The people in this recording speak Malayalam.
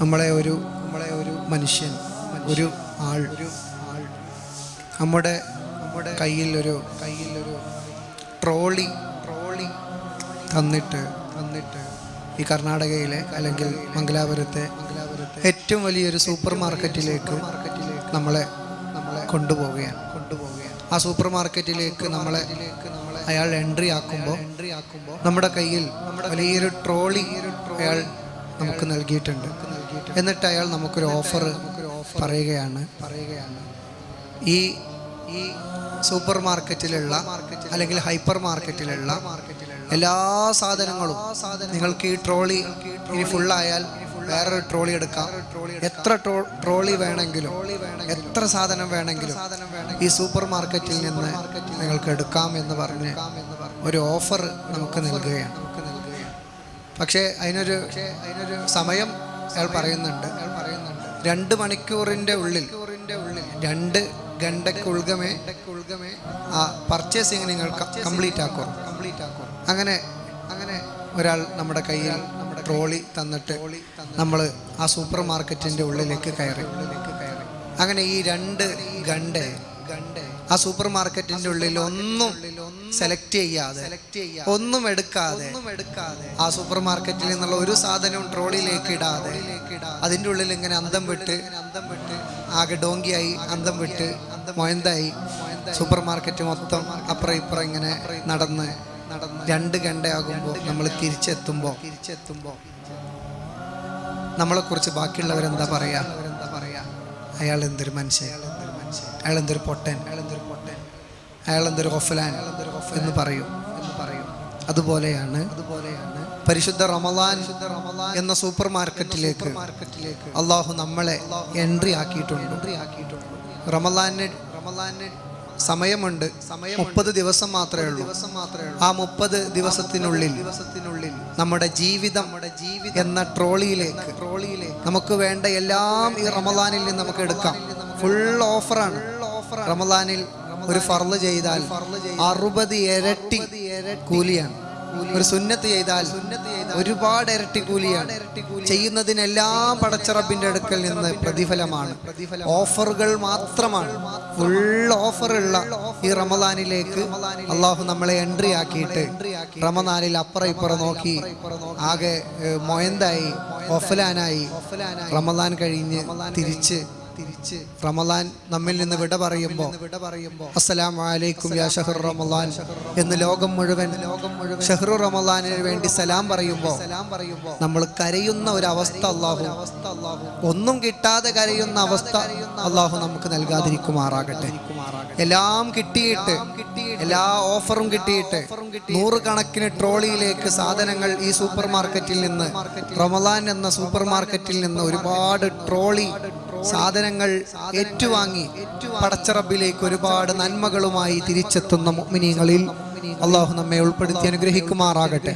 നമ്മളെ ഒരു നമ്മളെ ഒരു മനുഷ്യൻ ഒരു ആൾ ഒരു ആൾ നമ്മുടെ നമ്മുടെ കയ്യിൽ ഒരു കയ്യിൽ ഒരു ട്രോളി ട്രോളി തന്നിട്ട് തന്നിട്ട് ഈ കർണാടകയിലെ അല്ലെങ്കിൽ മംഗലാപുരത്തെ ഏറ്റവും വലിയൊരു സൂപ്പർ മാർക്കറ്റിലേക്ക് മാർക്കറ്റിലേക്ക് നമ്മളെ നമ്മളെ കൊണ്ടുപോവുകയാണ്. കൊണ്ടുപോവുകയാണ് ആ സൂപ്പർ മാർക്കറ്റിലേക്ക് നമ്മളെ നമ്മളെ അയാൾ എൻട്രി ആക്കുമ്പോൾ എൻട്രി ആക്കുമ്പോൾ നമ്മുടെ കയ്യിൽ നമ്മുടെ വലിയൊരു ട്രോളി അയാൾ നമുക്ക് നൽകിയിട്ടുണ്ട്. എന്നിട്ട് അയാൾ നമുക്കൊരു ഓഫർ പറയുകയാണ്. പറയുകയാണ് ഈ ഈ സൂപ്പർ മാർക്കറ്റിലുള്ള അല്ലെങ്കിൽ ഹൈപ്പർ മാർക്കറ്റിലുള്ള എല്ലാ സാധനങ്ങളും നിങ്ങൾക്ക് ഈ ട്രോളി ഇനി ഫുള്ളായാൽ വേറൊരു ട്രോളി എടുക്കാം. എത്ര ട്രോ- ട്രോളി വേണമെങ്കിലും എത്ര സാധനം വേണമെങ്കിലും ഈ സൂപ്പർ മാർക്കറ്റിൽ നിന്ന് നിങ്ങൾക്ക് എടുക്കാം എന്ന് പറഞ്ഞ് ഒരു ഓഫർ നമുക്ക് നൽകുകയാണ്. പക്ഷേ അതിനൊരു അതിനൊരു സമയം അയാൾ പറയുന്നുണ്ട്. അയാൾ പറയുന്നുണ്ട് രണ്ട് മണിക്കൂറിന്റെ ഉള്ളിൽ ഉള്ളിൽ രണ്ട് ഗണ്ടക്കുൾഗമേ ഉൾഗമേ ആ പർച്ചേസിങ് നിങ്ങൾ കംപ്ലീറ്റ് ആക്കോ. കംപ്ലീറ്റ് ആക്കുക അങ്ങനെ അങ്ങനെ ഒരാൾ നമ്മുടെ കയ്യിൽ നമ്മുടെ ട്രോളി തന്നിട്ട് നമ്മൾ ആ സൂപ്പർ മാർക്കറ്റിന്റെ ഉള്ളിലേക്ക് കയറി. ഉള്ളിലേക്ക് കയറി അങ്ങനെ ഈ രണ്ട് ഗണ്ടെ ഗണ്ട് ആ സൂപ്പർ മാർക്കറ്റിന്റെ ഉള്ളിൽ ഒന്നും സെലക്ട് ചെയ്യാതെ ഒന്നും എടുക്കാതെ ആ സൂപ്പർ മാർക്കറ്റിൽ നിന്നുള്ള ഒരു സാധനവും ട്രോളിയിലേക്ക് ഇടാതെ അതിന്റെ ഉള്ളിൽ ഇങ്ങനെ അന്തം വിട്ട് ആകെ ഡോങ്കിയായി അന്തം വിട്ട് മൊയന്തായി സൂപ്പർ മാർക്കറ്റ് മൊത്തം അപ്പുറം ഇപ്പുറം ഇങ്ങനെ നടന്ന് രണ്ട് ഗണ്ടയാകുമ്പോൾ നമ്മൾ തിരിച്ചെത്തുമ്പോൾ നമ്മളെ കുറിച്ച് ബാക്കിയുള്ളവരെന്താ പറയാ? അയാൾ എന്തൊരു മനുഷ്യൻ. അയാൾ എന്തൊരു പൊട്ടൻ? അയാൾ എന്തൊരു ഒഫലാൻ എന്ന് പറയും. എന്ന് പറയും അതുപോലെയാണ് അതുപോലെയാണ് പരിശുദ്ധ റമലാൻ എന്ന സൂപ്പർ മാർക്കറ്റിലേക്ക് അള്ളാഹു നമ്മളെ എൻട്രി ആക്കിയിട്ടുണ്ട്. എൻട്രി ആക്കിയിട്ടുണ്ട് റമലാന് റമലാന് സമയമുണ്ട്. സമയം മുപ്പത് ദിവസം മാത്രമേ ഉള്ളൂ. ദിവസം മാത്രമേ ഉള്ളൂ ആ മുപ്പത് ദിവസത്തിനുള്ളിൽ ദിവസത്തിനുള്ളിൽ നമ്മുടെ ജീവിതം നമ്മുടെ ജീവിതം എന്ന ട്രോളിയിലേക്ക് ട്രോളിയിലേക്ക് നമുക്ക് വേണ്ട എല്ലാം ഈ റമലാനിൽ നിന്ന് നമുക്ക് എടുക്കാം. ഫുൾ ഓഫറാണ് റമദാനിൽ ഒരു ഫർൾ ചെയ്താൽ അറുപത് ഇരട്ടി കൂലിയാണ്. ഒരു സുന്നത്ത് ചെയ്താൽ ഒരുപാട് ഇരട്ടി കൂലിയാണ്. ചെയ്യുന്നതിനെല്ലാം പടച്ചറബിന്റെ അടുക്കൽ നിന്ന് പ്രതിഫലമാണ്. ഓഫറുകൾ മാത്രമാണ്. ഫുൾ ഓഫറുള്ള ഈ റമദാനിലേക്ക് അള്ളാഹു നമ്മളെ എൻട്രി ആക്കിയിട്ട് റമദാനിൽ അപ്പുറം ഇപ്പുറം നോക്കി ആകെ മൊയന്തായി ഒഫലാനായി റമദാൻ കഴിഞ്ഞ് തിരിച്ച് തിരിച്ച് റമദാൻ നമ്മിൽ നിന്ന് വിട പറയുമ്പോൾ വിട പറയുമ്പോൾ അസ്സലാമു അലൈക്കും യാ ഷഹർ റമദാൻ എന്ന് ലോകം മുഴുവൻ ലോകം മുഴുവൻ ഷഹ്റു റമദാനിന് വേണ്ടി സലാം പറയുമ്പോൾ സലാം പറയുമ്പോൾ നമ്മൾ കരയുന്ന ഒരു അവസ്ഥ അള്ളാഹു അവസ്ഥ അള്ളാഹു ഒന്നും കിട്ടാതെ കരയുന്ന അവസ്ഥ അള്ളാഹു നമുക്ക് നൽകാതിരിക്കുമാറാകട്ടെ. എല്ലാം കിട്ടിയിട്ട് എല്ലാ ഓഫറും കിട്ടിയിട്ട് നൂറുകണക്കിന് ട്രോളിയിലേക്ക് സാധനങ്ങൾ ഈ സൂപ്പർ മാർക്കറ്റിൽ നിന്ന് റമദാൻ എന്ന സൂപ്പർ മാർക്കറ്റിൽ നിന്ന് ഒരുപാട് ട്രോളി സാധനങ്ങൾ ഏറ്റുവാങ്ങി പടച്ചറബിലേക്ക് ഒരുപാട് നന്മകളുമായി തിരിച്ചെത്തുന്ന മുഅ്മിനീങ്ങളിൽ അള്ളാഹു നമ്മെ ഉൾപ്പെടുത്തി അനുഗ്രഹിക്കുമാറാകട്ടെ.